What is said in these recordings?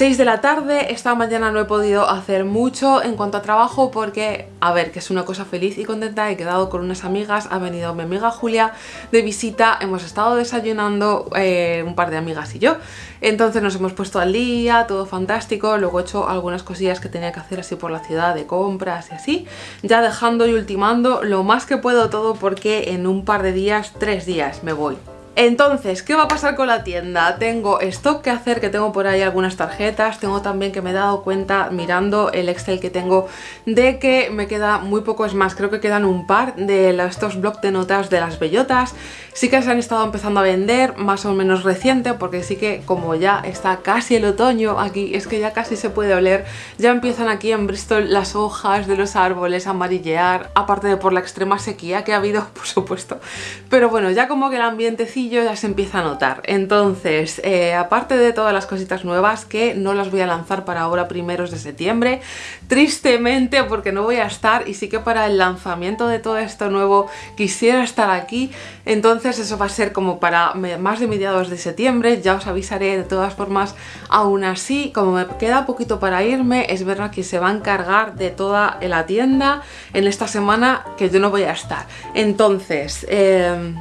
6 de la tarde, esta mañana no he podido hacer mucho en cuanto a trabajo porque, a ver, que es una cosa feliz y contenta, he quedado con unas amigas, ha venido mi amiga Julia de visita, hemos estado desayunando eh, un par de amigas y yo, entonces nos hemos puesto al día, todo fantástico, luego he hecho algunas cosillas que tenía que hacer así por la ciudad de compras y así, ya dejando y ultimando lo más que puedo todo porque en un par de días, tres días me voy entonces, ¿qué va a pasar con la tienda? Tengo stock que hacer, que tengo por ahí algunas tarjetas, tengo también que me he dado cuenta mirando el Excel que tengo de que me queda muy poco, es más, creo que quedan un par de estos blocs de notas de las bellotas, sí que se han estado empezando a vender, más o menos reciente, porque sí que como ya está casi el otoño aquí, es que ya casi se puede oler, ya empiezan aquí en Bristol las hojas de los árboles a amarillear, aparte de por la extrema sequía que ha habido, por supuesto, pero bueno, ya como que el ambiente ya se empieza a notar. Entonces, eh, aparte de todas las cositas nuevas que no las voy a lanzar para ahora primeros de septiembre, tristemente porque no voy a estar y sí que para el lanzamiento de todo esto nuevo quisiera estar aquí, entonces eso va a ser como para más de mediados de septiembre, ya os avisaré de todas formas, aún así, como me queda poquito para irme, es verdad que se va a encargar de toda la tienda en esta semana que yo no voy a estar. Entonces, eh,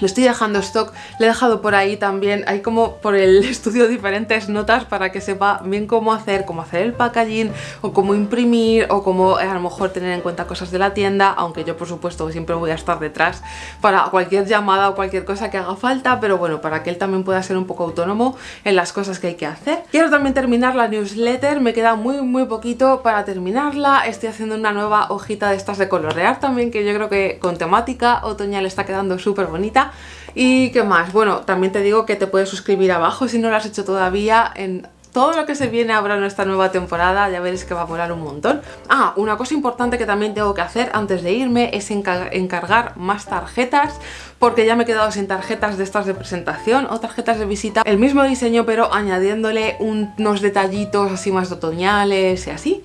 le estoy dejando stock, le he dejado por ahí también, hay como por el estudio diferentes notas para que sepa bien cómo hacer, cómo hacer el packaging o cómo imprimir o cómo eh, a lo mejor tener en cuenta cosas de la tienda, aunque yo por supuesto siempre voy a estar detrás para cualquier llamada o cualquier cosa que haga falta, pero bueno, para que él también pueda ser un poco autónomo en las cosas que hay que hacer. Quiero también terminar la newsletter, me queda muy muy poquito para terminarla, estoy haciendo una nueva hojita de estas de colorear también que yo creo que con temática otoñal está quedando súper bonita ¿Y qué más? Bueno, también te digo que te puedes suscribir abajo si no lo has hecho todavía en todo lo que se viene ahora en esta nueva temporada, ya veréis que va a molar un montón. Ah, una cosa importante que también tengo que hacer antes de irme es encargar más tarjetas, porque ya me he quedado sin tarjetas de estas de presentación o tarjetas de visita. El mismo diseño, pero añadiéndole unos detallitos así más otoñales y así.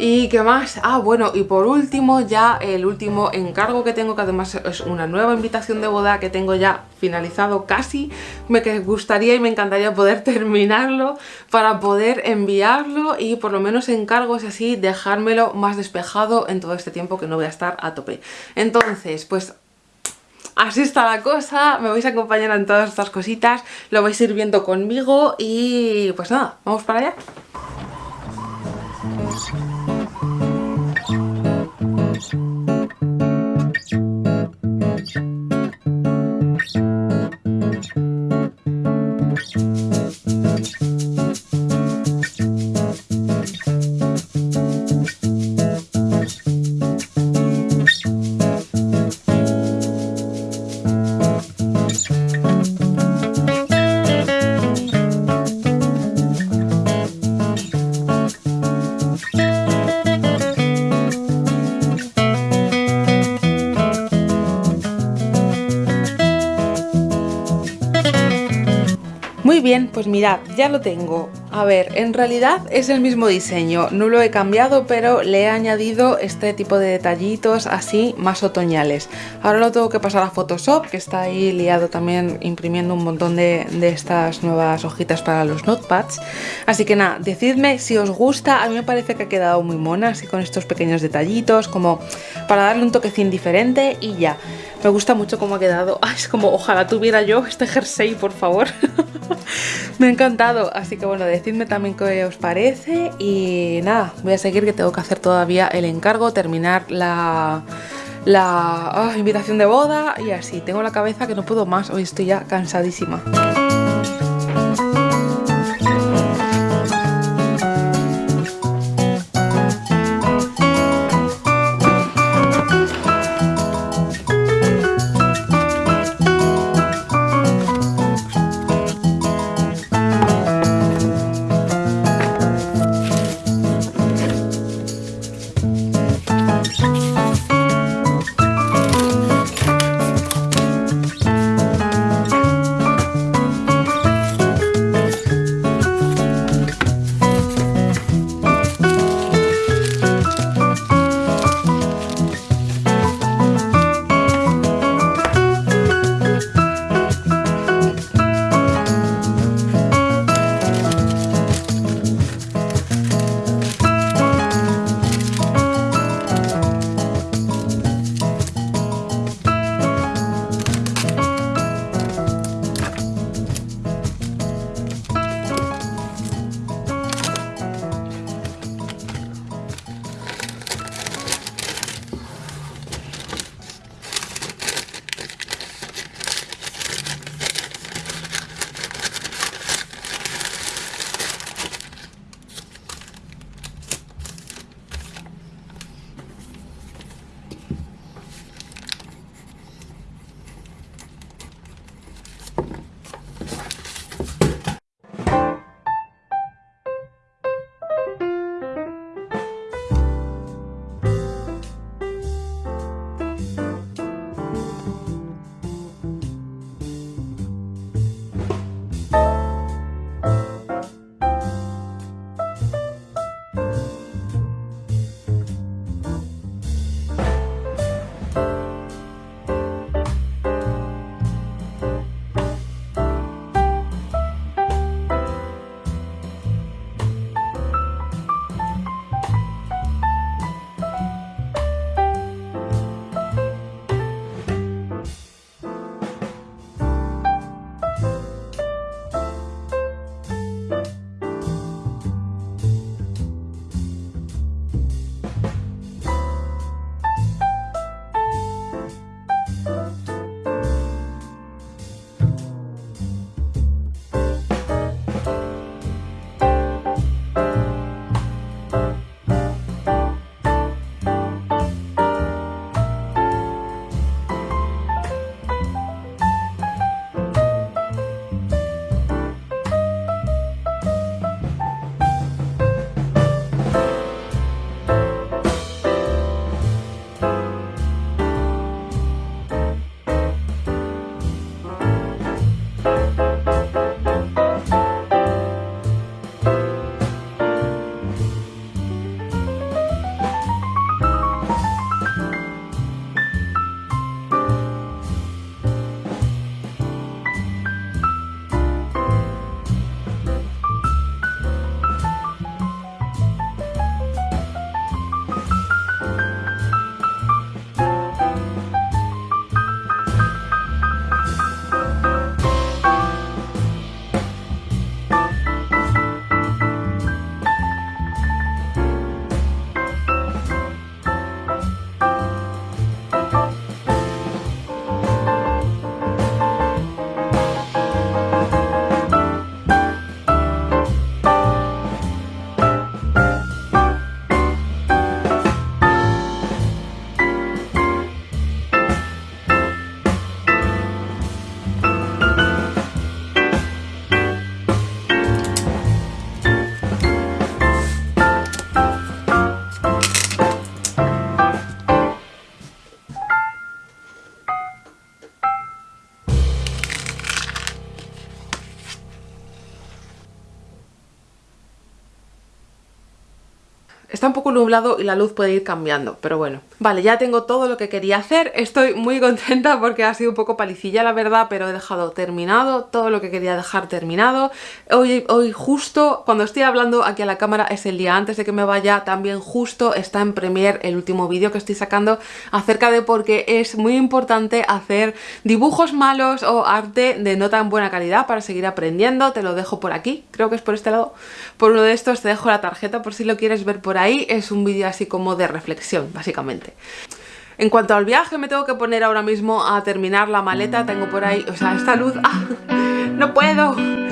¿Y qué más? Ah, bueno, y por último ya el último encargo que tengo, que además es una nueva invitación de boda que tengo ya finalizado casi, me gustaría y me encantaría poder terminarlo para poder enviarlo y por lo menos encargos así dejármelo más despejado en todo este tiempo que no voy a estar a tope. Entonces, pues así está la cosa, me vais a acompañar en todas estas cositas, lo vais a ir viendo conmigo y pues nada, vamos para allá. Bien, pues mirad, ya lo tengo. A ver, en realidad es el mismo diseño, no lo he cambiado, pero le he añadido este tipo de detallitos así más otoñales. Ahora lo tengo que pasar a Photoshop, que está ahí liado también imprimiendo un montón de, estas nuevas hojitas para los notepads. Así que nada, decidme si os gusta, a mí me parece que ha quedado muy mona, así con estos pequeños detallitos, como para darle un toquecín diferente y ya. Me gusta mucho cómo ha quedado. es como ojalá tuviera yo este jersey, por favor. Me ha encantado. Así que bueno, decidme también qué os parece. Y nada, voy a seguir que tengo que hacer todavía el encargo, terminar la, la ah, invitación de boda y así. Tengo la cabeza que no puedo más. Hoy estoy ya cansadísima. Nublado y la luz puede ir cambiando, pero bueno. Vale, ya tengo todo lo que quería hacer, estoy muy contenta porque ha sido un poco palicilla la verdad, pero he dejado terminado todo lo que quería dejar terminado. Hoy, hoy justo, cuando estoy hablando aquí a la cámara, es el día antes de que me vaya, también justo está en Premiere el último vídeo que estoy sacando acerca de por qué es muy importante hacer dibujos malos o arte de no tan buena calidad para seguir aprendiendo, te lo dejo por aquí, creo que es por este lado, por uno de estos te dejo la tarjeta por si lo quieres ver por ahí, es un vídeo así como de reflexión, básicamente. En cuanto al viaje, me tengo que poner ahora mismo a terminar la maleta. Tengo por ahí, o sea, esta luz... ¡Ah! ¡No puedo!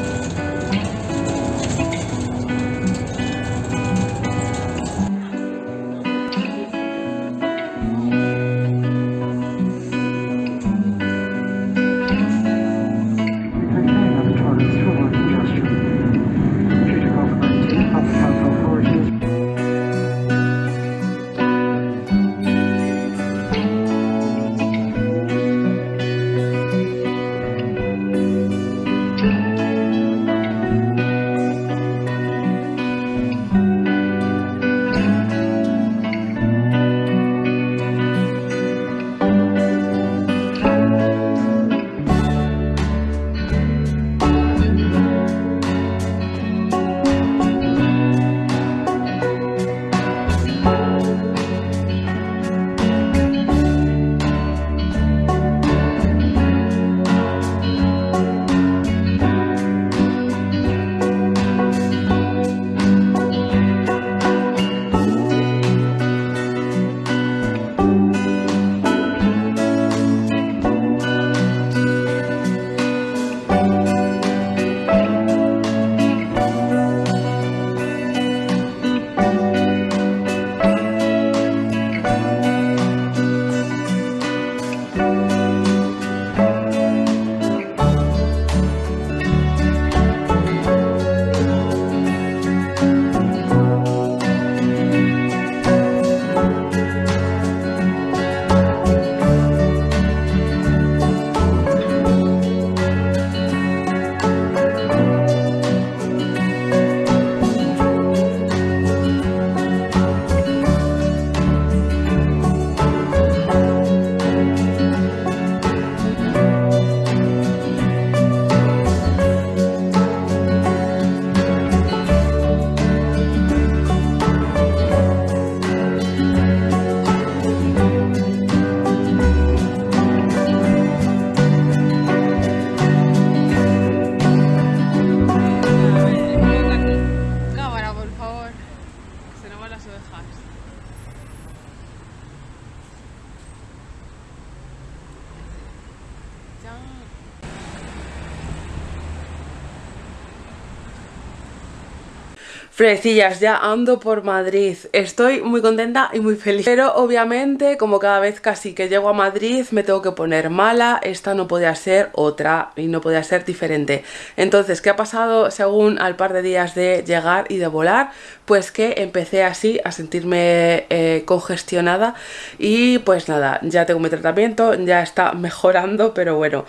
Ya ando por Madrid. Estoy muy contenta y muy feliz. Pero obviamente, como cada vez casi que llego a Madrid, me tengo que poner mala. Esta no podía ser otra y no podía ser diferente. Entonces, ¿qué ha pasado según al par de días de llegar y de volar? Pues que empecé así a sentirme eh, congestionada y pues nada, ya tengo mi tratamiento, ya está mejorando, pero bueno,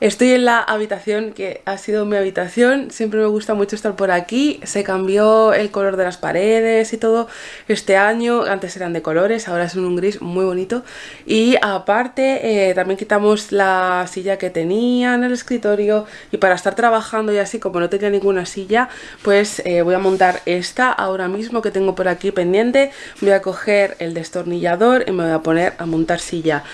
estoy en la habitación que ha sido mi habitación, siempre me gusta mucho estar por aquí, se cambió el color de las paredes y todo. Este año, antes eran de colores, ahora es un gris muy bonito. Y aparte eh, también quitamos la silla que tenía en el escritorio y para estar trabajando y así como no tenía ninguna silla pues eh, voy a montar esta ahora mismo que tengo por aquí pendiente, voy a coger el destornillador y me voy a poner a montar silla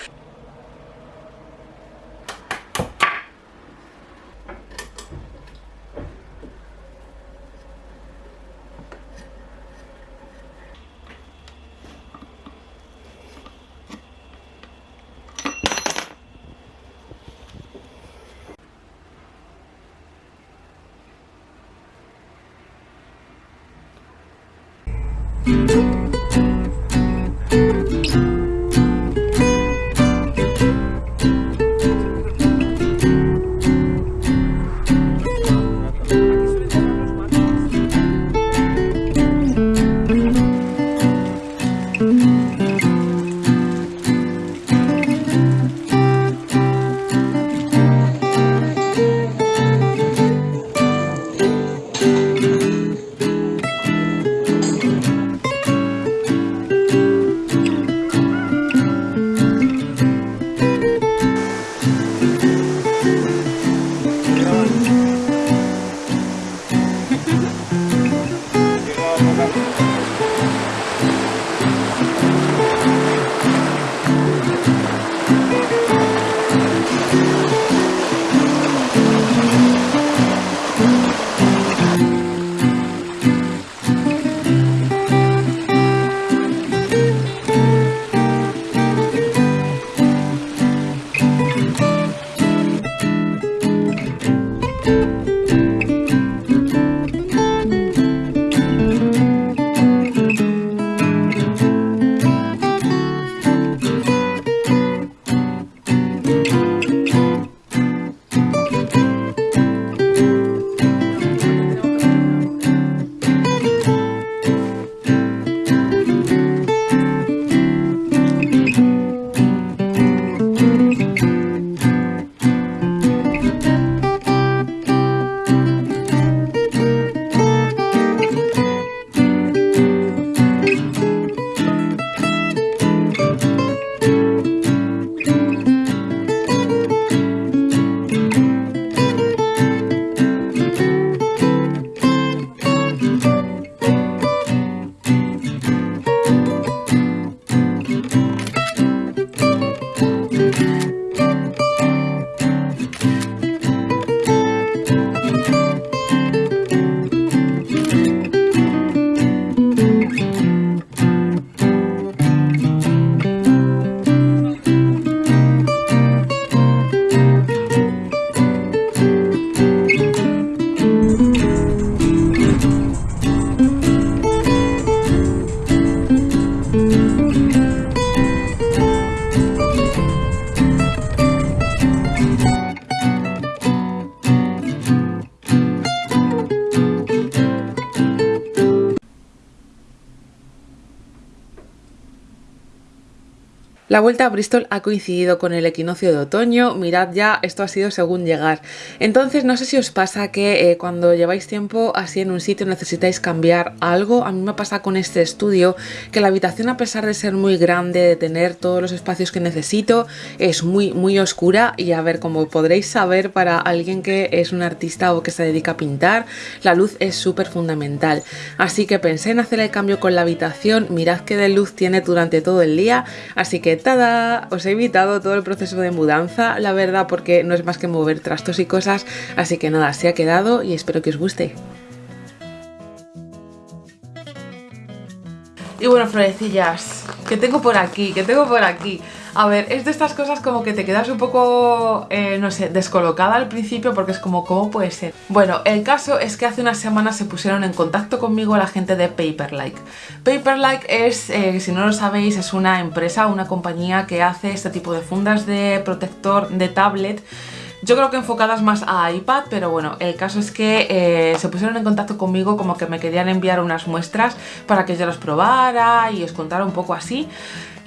La vuelta a Bristol ha coincidido con el equinoccio de otoño, mirad ya, esto ha sido según llegar. Entonces no sé si os pasa que eh, cuando lleváis tiempo así en un sitio necesitáis cambiar algo. A mí me pasa con este estudio que la habitación a pesar de ser muy grande, de tener todos los espacios que necesito, es muy muy oscura y a ver, como podréis saber para alguien que es un artista o que se dedica a pintar, la luz es súper fundamental. Así que pensé en hacer el cambio con la habitación, mirad qué de luz tiene durante todo el día, así que os he evitado todo el proceso de mudanza, la verdad, porque no es más que mover trastos y cosas, así que nada, se ha quedado y espero que os guste. Y bueno, florecillas, que tengo por aquí, que tengo por aquí. A ver, es de estas cosas como que te quedas un poco, eh, no sé, descolocada al principio porque es como, ¿cómo puede ser? Bueno, el caso es que hace unas semanas se pusieron en contacto conmigo la gente de Paperlike. Paperlike es, eh, si no lo sabéis, es una empresa, una compañía que hace este tipo de fundas de protector de tablet yo creo que enfocadas más a iPad, pero bueno, el caso es que eh, se pusieron en contacto conmigo como que me querían enviar unas muestras para que yo las probara y os contara un poco así.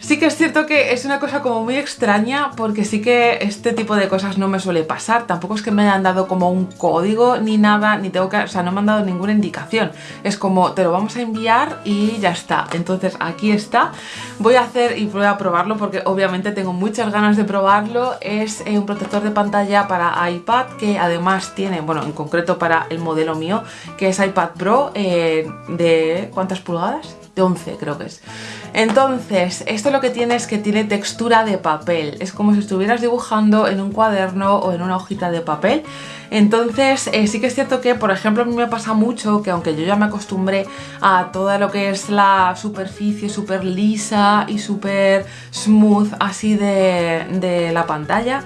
Sí que es cierto que es una cosa como muy extraña porque sí que este tipo de cosas no me suele pasar. Tampoco es que me hayan dado como un código ni nada, ni tengo que... O sea, no me han dado ninguna indicación. Es como, te lo vamos a enviar y ya está. Entonces aquí está. Voy a hacer y voy a probarlo porque obviamente tengo muchas ganas de probarlo. Es eh, un protector de pantalla para iPad que además tiene, bueno, en concreto para el modelo mío, que es iPad Pro eh, de... ¿cuántas pulgadas? De 11 creo que es. Entonces, esto lo que tiene es que tiene textura de papel. Es como si estuvieras dibujando en un cuaderno o en una hojita de papel. Entonces, eh, sí que es cierto que, por ejemplo, a mí me pasa mucho que aunque yo ya me acostumbré a toda lo que es la superficie súper lisa y súper smooth así de, de la pantalla,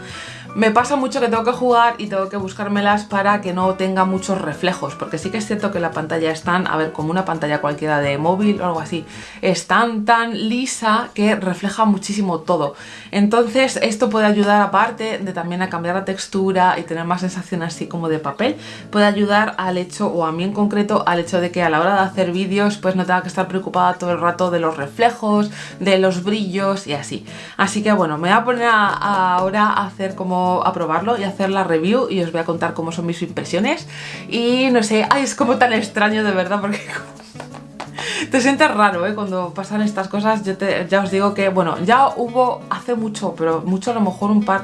me pasa mucho que tengo que jugar y tengo que buscármelas para que no tenga muchos reflejos, porque sí que es cierto que la pantalla es tan, a ver, como una pantalla cualquiera de móvil o algo así, es tan tan lisa que refleja muchísimo todo. Entonces esto puede ayudar aparte de también a cambiar la textura y tener más sensación así como de papel, puede ayudar al hecho, o a mí en concreto, al hecho de que a la hora de hacer vídeos pues no tenga que estar preocupada todo el rato de los reflejos, de los brillos y así. Así que bueno, me voy a poner ahora a hacer como a probarlo y hacer la review y os voy a contar cómo son mis impresiones. Y no sé, ay, es como tan extraño de verdad porque... te sientes raro, ¿eh? Cuando pasan estas cosas, yo ya os digo que, bueno, ya hubo hace mucho, pero mucho a lo mejor un par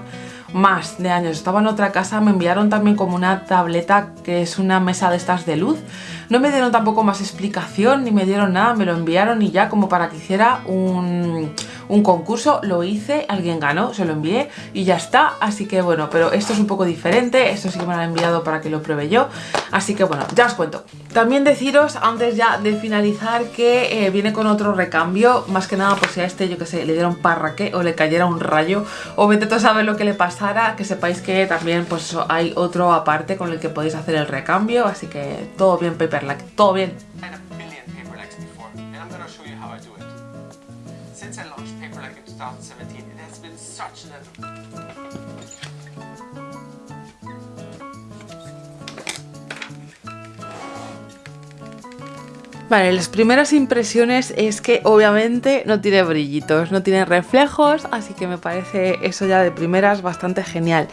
más de años. Estaba en otra casa, me enviaron también como una tableta que es una mesa de estas de luz. No me dieron tampoco más explicación, ni me dieron nada, me lo enviaron y ya como para que hiciera un un concurso, lo hice, alguien ganó, se lo envié y ya está, así que bueno, pero esto es un poco diferente, esto sí que me lo han enviado para que lo pruebe yo, así que bueno, ya os cuento. También deciros, antes ya de finalizar, que eh, viene con otro recambio, más que nada por si a este, yo que sé, le dieron parraque o le cayera un rayo, o vete a saber lo que le pasara, que sepáis que también pues hay otro aparte con el que podéis hacer el recambio, así que todo bien Paperlack, todo bien. Vale, las primeras impresiones es que obviamente no tiene brillitos, no tiene reflejos, así que me parece eso ya de primeras bastante genial.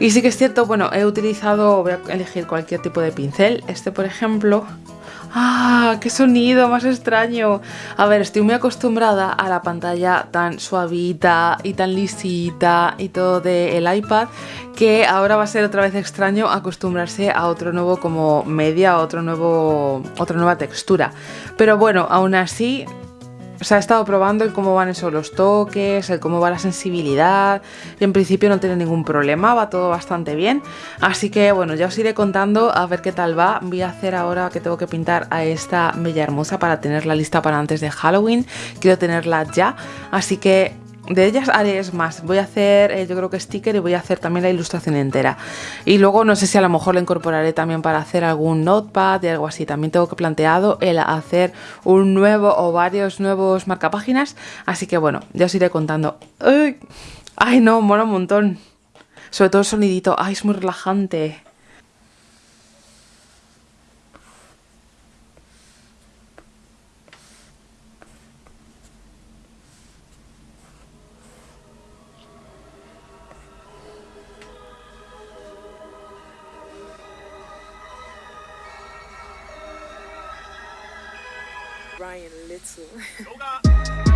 Y sí que es cierto, bueno, he utilizado, voy a elegir cualquier tipo de pincel, este por ejemplo, ¡Ah! ¡Qué sonido más extraño! A ver, estoy muy acostumbrada a la pantalla tan suavita y tan lisita y todo del iPad que ahora va a ser otra vez extraño acostumbrarse a otro nuevo como media, a otro nuevo, otra nueva textura. Pero bueno, aún así o sea, he estado probando el cómo van esos los toques, el cómo va la sensibilidad y en principio no tiene ningún problema, va todo bastante bien. Así que bueno, ya os iré contando a ver qué tal va. Voy a hacer ahora que tengo que pintar a esta bella hermosa para tenerla lista para antes de Halloween. Quiero tenerla ya, así que de ellas haré más, voy a hacer eh, yo creo que sticker y voy a hacer también la ilustración entera. Y luego no sé si a lo mejor la incorporaré también para hacer algún notepad y algo así. También tengo que planteado el hacer un nuevo o varios nuevos marcapáginas. Así que bueno, ya os iré contando. ¡Ay! ¡Ay no! Mola un montón. Sobre todo el sonidito. ¡Ay, es muy relajante! Ryan Little.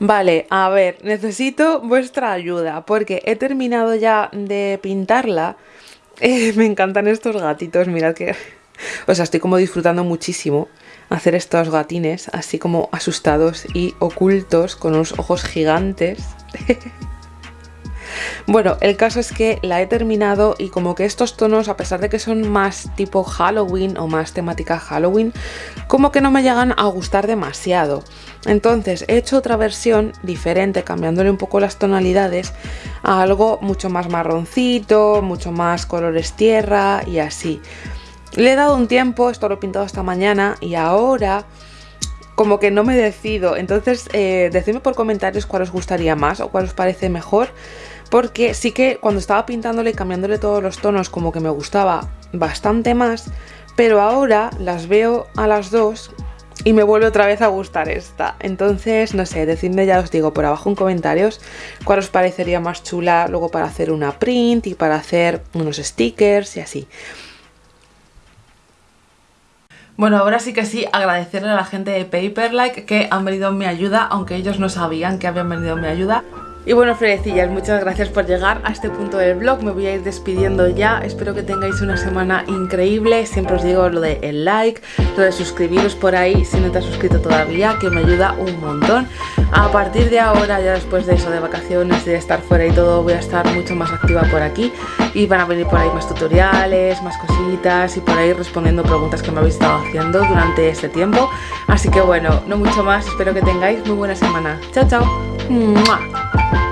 Vale, a ver, necesito vuestra ayuda porque he terminado ya de pintarla. Eh, me encantan estos gatitos, mirad que... O sea, estoy como disfrutando muchísimo hacer estos gatines así como asustados y ocultos con unos ojos gigantes. Bueno, el caso es que la he terminado y como que estos tonos, a pesar de que son más tipo Halloween o más temática Halloween, como que no me llegan a gustar demasiado. Entonces he hecho otra versión diferente, cambiándole un poco las tonalidades a algo mucho más marroncito, mucho más colores tierra y así. Le he dado un tiempo, esto lo he pintado esta mañana y ahora como que no me decido. Entonces eh, decidme por comentarios cuál os gustaría más o cuál os parece mejor porque sí que cuando estaba pintándole y cambiándole todos los tonos como que me gustaba bastante más, pero ahora las veo a las dos y me vuelve otra vez a gustar esta. Entonces, no sé, decidme ya os digo por abajo en comentarios cuál os parecería más chula luego para hacer una print y para hacer unos stickers y así. Bueno, ahora sí que sí, agradecerle a la gente de Paperlike que han venido en mi ayuda, aunque ellos no sabían que habían venido en mi ayuda. Y bueno, Fredecillas, muchas gracias por llegar a este punto del vlog. Me voy a ir despidiendo ya. Espero que tengáis una semana increíble. Siempre os digo lo de el like, lo de suscribiros por ahí si no te has suscrito todavía, que me ayuda un montón. A partir de ahora, ya después de eso, de vacaciones, de estar fuera y todo, voy a estar mucho más activa por aquí. Y van a venir por ahí más tutoriales, más cositas y por ahí respondiendo preguntas que me habéis estado haciendo durante este tiempo. Así que bueno, no mucho más. Espero que tengáis muy buena semana. Chao, chao. 嗯。